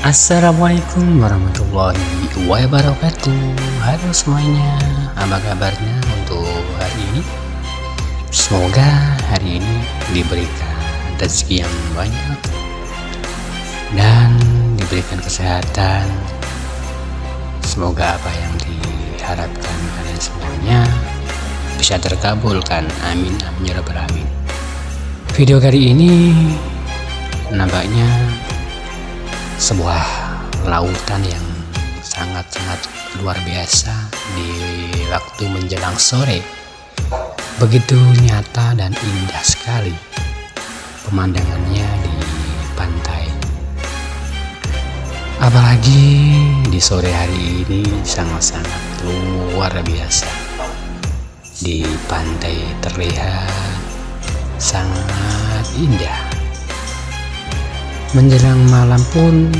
Assalamualaikum warahmatullahi wabarakatuh. Halo semuanya Apa kabarnya untuk hari ini? Semoga hari ini diberikan rezeki yang banyak Dan diberikan kesehatan. Semoga apa yang diharapkan kalian semuanya Bisa terkabulkan. Amin Amin Ya Rabbal Alamin. Video kali ini Nampaknya sebuah lautan yang sangat-sangat luar biasa di waktu menjelang sore. Begitu nyata dan indah sekali pemandangannya di pantai. Apalagi di sore hari ini sangat-sangat luar biasa. Di pantai terlihat sangat indah Menjelang malam pun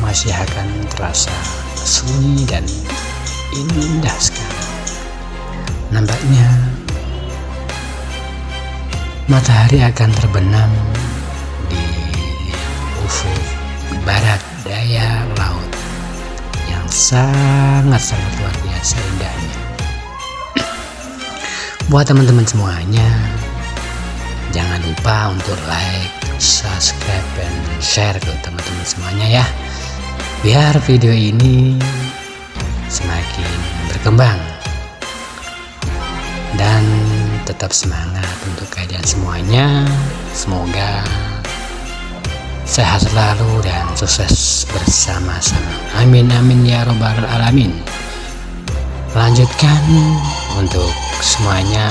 masih akan terasa sunyi dan indah sekali. Nampaknya matahari akan terbenam di ufuk barat daya laut yang sangat-sangat luar biasa indahnya. Buat teman-teman semuanya, jangan lupa untuk like, subscribe dan share ke teman-teman semuanya ya. Biar video ini semakin berkembang. Dan tetap semangat untuk kalian semuanya. Semoga sehat selalu dan sukses bersama-sama. Amin amin ya robbal alamin. Lanjutkan untuk semuanya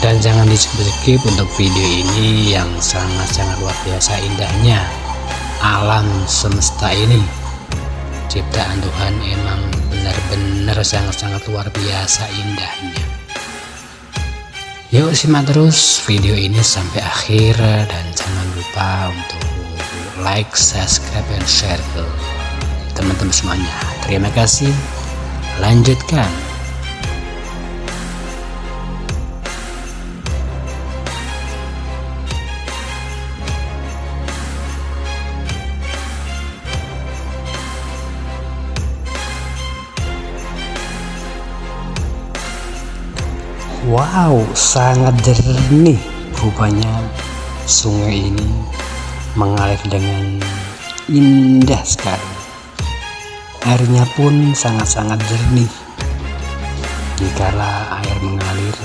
dan jangan di skip untuk video ini yang sangat-sangat luar biasa indahnya. Alam semesta ini. Ciptaan Tuhan emang benar-benar sangat-sangat luar biasa indahnya. Yuk simak terus video ini sampai akhir dan jangan lupa untuk like subscribe dan share ke teman-teman semuanya. Terima kasih. Lanjutkan Wow, sangat jernih rupanya sungai ini mengalir dengan indah sekali. Airnya pun sangat-sangat jernih. Dikala air mengalir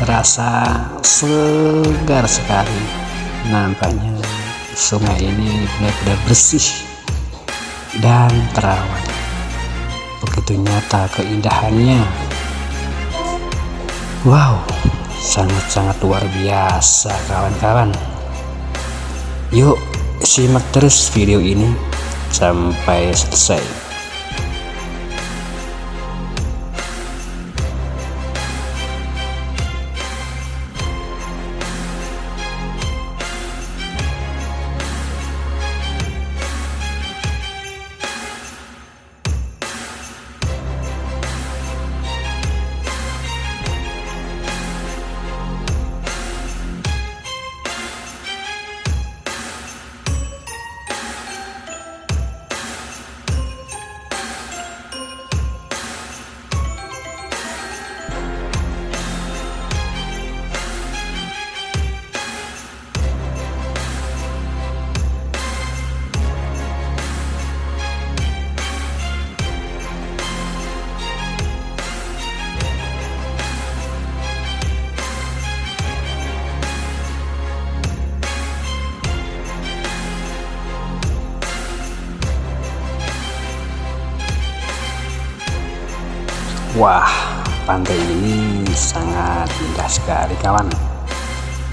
terasa segar sekali. Nampaknya sungai ini benar-benar bersih dan terawat. Begitu nyata keindahannya Wow, sangat-sangat luar biasa kawan-kawan. Yuk, simak terus video ini sampai selesai. Wah, pantai ini sangat indah sekali kawan.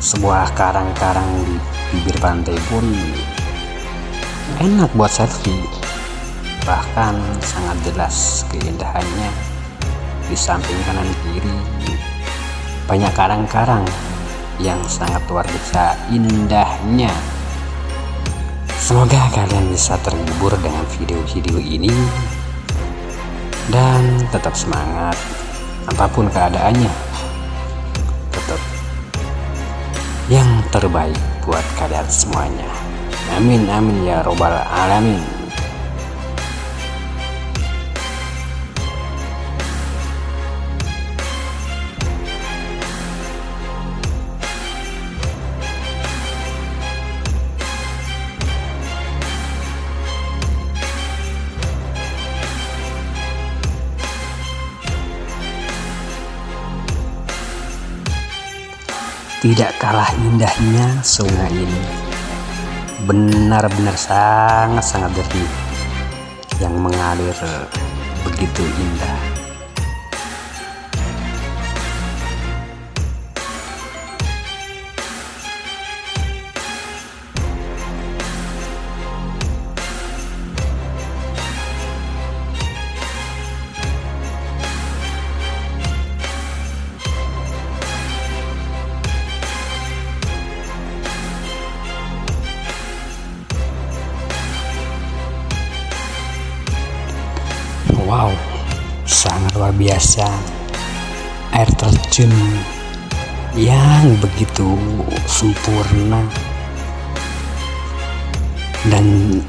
Sebuah karang-karang di bibir pantai pun enak buat selfie. Bahkan sangat jelas keindahannya di samping kanan kiri. Banyak karang-karang yang sangat luar biasa indahnya. Semoga kalian bisa terhibur dengan video-video ini dan tetap semangat apa pun keadaannya. Tetap yang terbaik buat kalian semuanya. Amin amin ya robbal alamin Tidak kalah indahnya sungai ini. Benar-benar sangat-sangat jernih yang mengalir begitu indah. Biasa. Air terjun yang begitu sempurna dan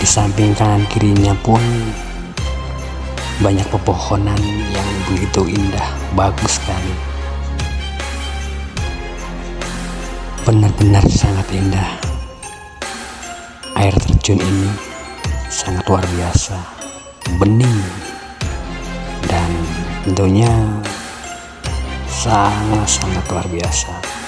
di samping kanan kirinya pun banyak pepohonan yang begitu indah, bagus sekali. Benar-benar sangat indah. Air terjun ini sangat luar biasa bening dan tentunya sangat-sangat luar biasa